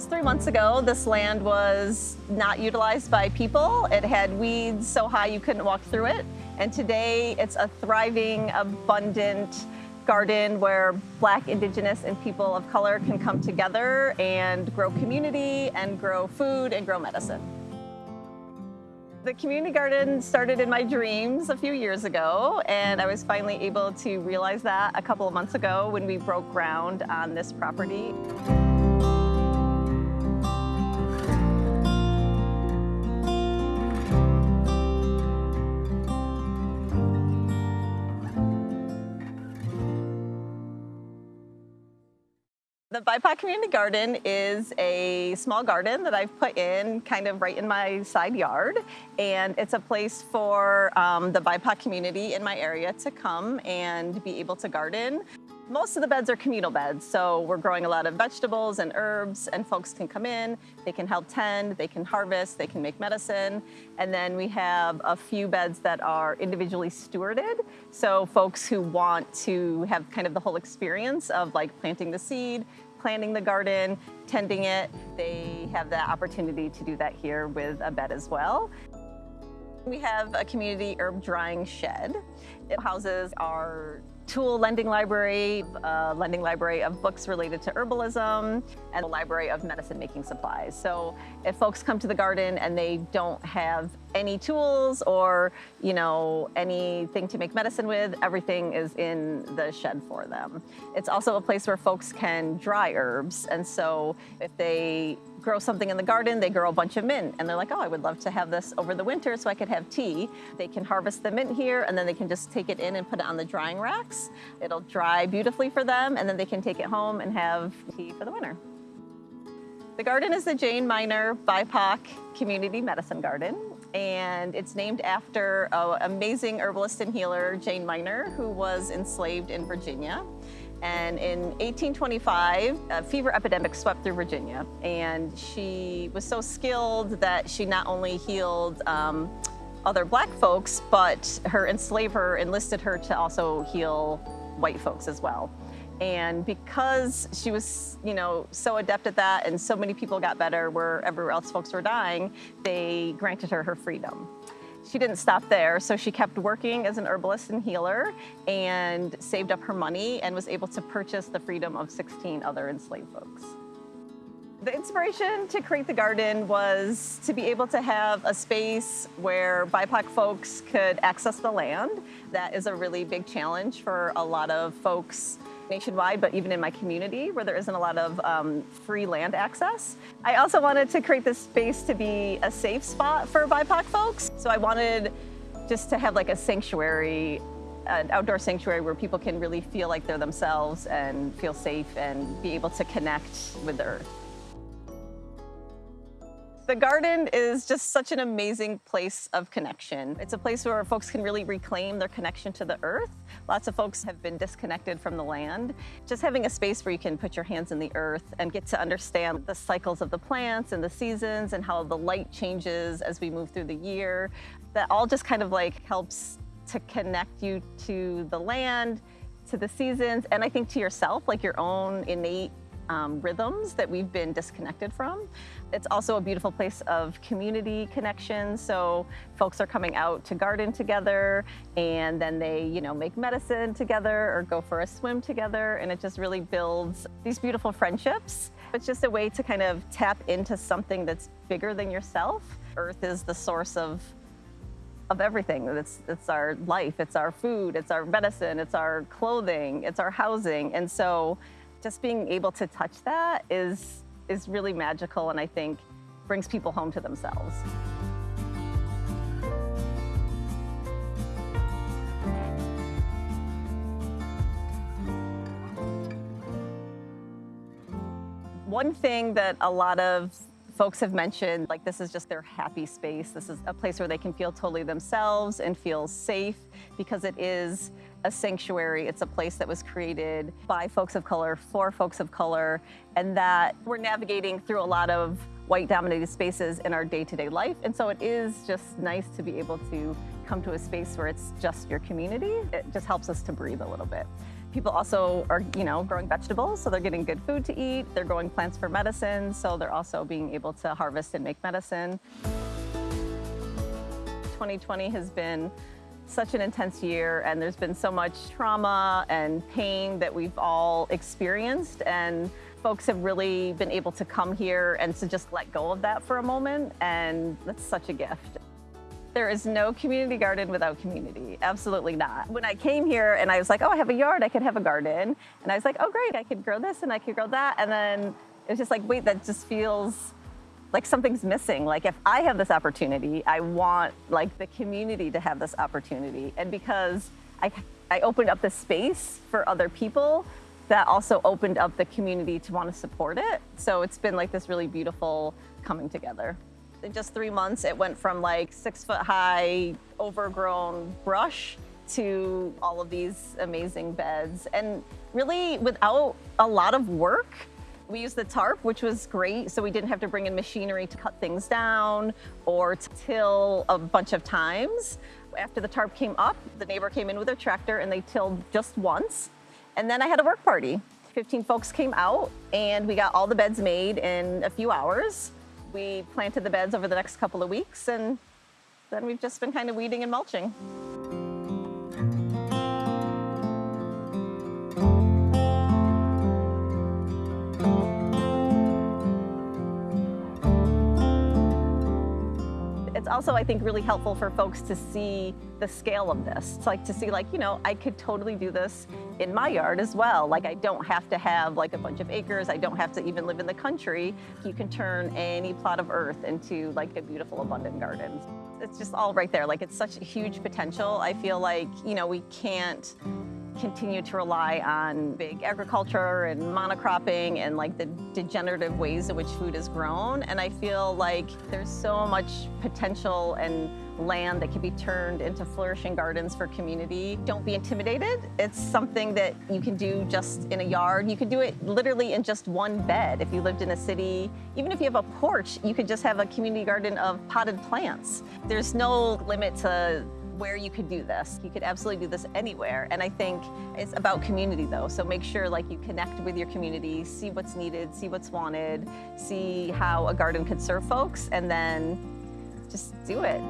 Just three months ago, this land was not utilized by people. It had weeds so high you couldn't walk through it. And today it's a thriving, abundant garden where Black, Indigenous, and people of color can come together and grow community and grow food and grow medicine. The community garden started in my dreams a few years ago, and I was finally able to realize that a couple of months ago when we broke ground on this property. The BIPOC Community Garden is a small garden that I've put in kind of right in my side yard. And it's a place for um, the BIPOC community in my area to come and be able to garden. Most of the beds are communal beds, so we're growing a lot of vegetables and herbs, and folks can come in, they can help tend, they can harvest, they can make medicine. And then we have a few beds that are individually stewarded, so folks who want to have kind of the whole experience of like planting the seed, planting the garden, tending it, they have the opportunity to do that here with a bed as well. We have a community herb drying shed. It houses our tool lending library, a lending library of books related to herbalism, and a library of medicine making supplies. So if folks come to the garden and they don't have any tools or, you know, anything to make medicine with, everything is in the shed for them. It's also a place where folks can dry herbs. And so if they grow something in the garden, they grow a bunch of mint, and they're like, oh, I would love to have this over the winter so I could have tea. They can harvest the mint here, and then they can just take it in and put it on the drying racks. It'll dry beautifully for them, and then they can take it home and have tea for the winter. The garden is the Jane Minor BIPOC Community Medicine Garden, and it's named after an amazing herbalist and healer, Jane Minor, who was enslaved in Virginia. And in 1825, a fever epidemic swept through Virginia. And she was so skilled that she not only healed um, other black folks, but her enslaver enlisted her to also heal white folks as well. And because she was, you know, so adept at that and so many people got better where everywhere else folks were dying, they granted her her freedom. She didn't stop there, so she kept working as an herbalist and healer and saved up her money and was able to purchase the freedom of 16 other enslaved folks. The inspiration to create the garden was to be able to have a space where BIPOC folks could access the land. That is a really big challenge for a lot of folks nationwide, but even in my community where there isn't a lot of um, free land access. I also wanted to create this space to be a safe spot for BIPOC folks. So I wanted just to have like a sanctuary an outdoor sanctuary where people can really feel like they're themselves and feel safe and be able to connect with the earth. The garden is just such an amazing place of connection. It's a place where folks can really reclaim their connection to the earth. Lots of folks have been disconnected from the land. Just having a space where you can put your hands in the earth and get to understand the cycles of the plants and the seasons and how the light changes as we move through the year. That all just kind of like helps to connect you to the land, to the seasons, and I think to yourself, like your own innate um, rhythms that we've been disconnected from. It's also a beautiful place of community connection. So folks are coming out to garden together and then they, you know, make medicine together or go for a swim together. And it just really builds these beautiful friendships. It's just a way to kind of tap into something that's bigger than yourself. Earth is the source of of everything. It's, it's our life, it's our food, it's our medicine, it's our clothing, it's our housing. And so just being able to touch that is, is really magical and I think brings people home to themselves. One thing that a lot of folks have mentioned, like this is just their happy space. This is a place where they can feel totally themselves and feel safe because it is a sanctuary. It's a place that was created by folks of color, for folks of color, and that we're navigating through a lot of white-dominated spaces in our day-to-day life. And so it is just nice to be able to come to a space where it's just your community. It just helps us to breathe a little bit. People also are, you know, growing vegetables, so they're getting good food to eat. They're growing plants for medicine, so they're also being able to harvest and make medicine. 2020 has been such an intense year and there's been so much trauma and pain that we've all experienced and folks have really been able to come here and to just let go of that for a moment and that's such a gift. There is no community garden without community. Absolutely not. When I came here and I was like, oh, I have a yard, I could have a garden. And I was like, oh, great, I could grow this and I could grow that. And then it was just like, wait, that just feels like something's missing. Like if I have this opportunity, I want like the community to have this opportunity. And because I, I opened up the space for other people, that also opened up the community to want to support it. So it's been like this really beautiful coming together in just three months, it went from like six foot high, overgrown brush to all of these amazing beds. And really without a lot of work, we used the tarp, which was great, so we didn't have to bring in machinery to cut things down or to till a bunch of times. After the tarp came up, the neighbor came in with a tractor and they tilled just once. And then I had a work party. 15 folks came out and we got all the beds made in a few hours. We planted the beds over the next couple of weeks and then we've just been kind of weeding and mulching. Also, I think, really helpful for folks to see the scale of this. It's like to see like, you know, I could totally do this in my yard as well. Like I don't have to have like a bunch of acres. I don't have to even live in the country. You can turn any plot of earth into like a beautiful, abundant garden. It's just all right there. Like it's such a huge potential. I feel like, you know, we can't continue to rely on big agriculture and monocropping and like the degenerative ways in which food is grown. And I feel like there's so much potential and land that can be turned into flourishing gardens for community. Don't be intimidated. It's something that you can do just in a yard. You could do it literally in just one bed. If you lived in a city, even if you have a porch, you could just have a community garden of potted plants. There's no limit to where you could do this. You could absolutely do this anywhere. And I think it's about community though. So make sure like you connect with your community, see what's needed, see what's wanted, see how a garden could serve folks, and then just do it.